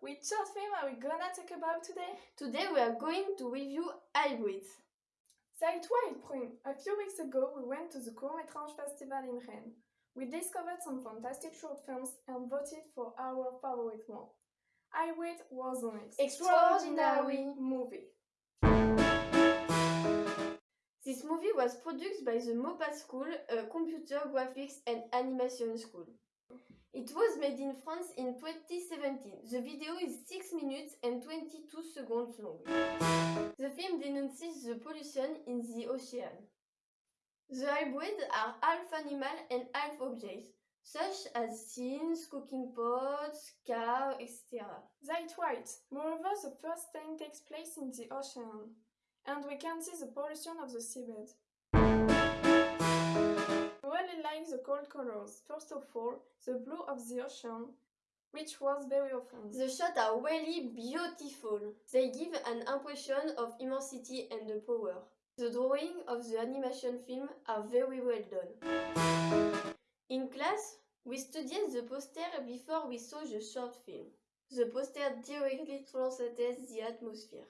Which short film are we gonna talk about today? Today we are going to review Hybrids. Say right, Prune. A few weeks ago we went to the Court-Métrange Festival in Rennes. We discovered some fantastic short films and voted for our favorite one. Hybrid was an Extraordinary. movie. This movie was produced by the MOPA School, a computer graphics and animation school. It was made in France in 2017. The video is 6 minutes and 22 seconds long. The film denounces the pollution in the ocean. The hybrids are half animal and half objects, such as scenes, cooking pots, cars, etc. That's right. Moreover, the first scene takes place in the ocean, and we can see the pollution of the seabed. Really like the cold colors. First of all, the blue of the ocean, which was very often. The shots are really beautiful. They give an impression of immensity and the power. The drawing of the animation film are very well done. In class, we studied the poster before we saw the short film. The poster directly translates the atmosphere.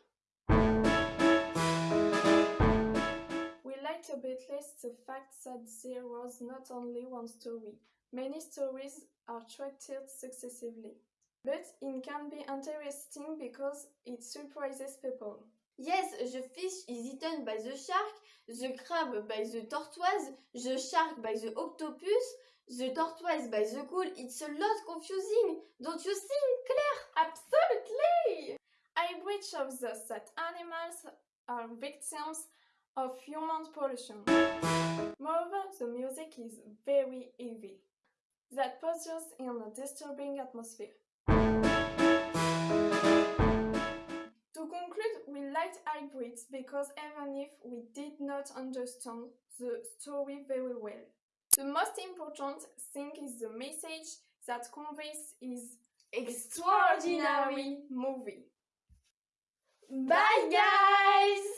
A bit less the fact that there was not only one story. Many stories are treated successively. But it can be interesting because it surprises people. Yes, the fish is eaten by the shark, the crab by the tortoise, the shark by the octopus, the tortoise by the cool. It's a lot confusing, don't you think, Claire? Absolutely! Hybrid shows us that animals are victims of human pollution. Moreover, the music is very heavy. That puts us in a disturbing atmosphere. To conclude, we liked hybrids because even if we did not understand the story very well, the most important thing is the message that conveys is extraordinary movie. Bye, guys!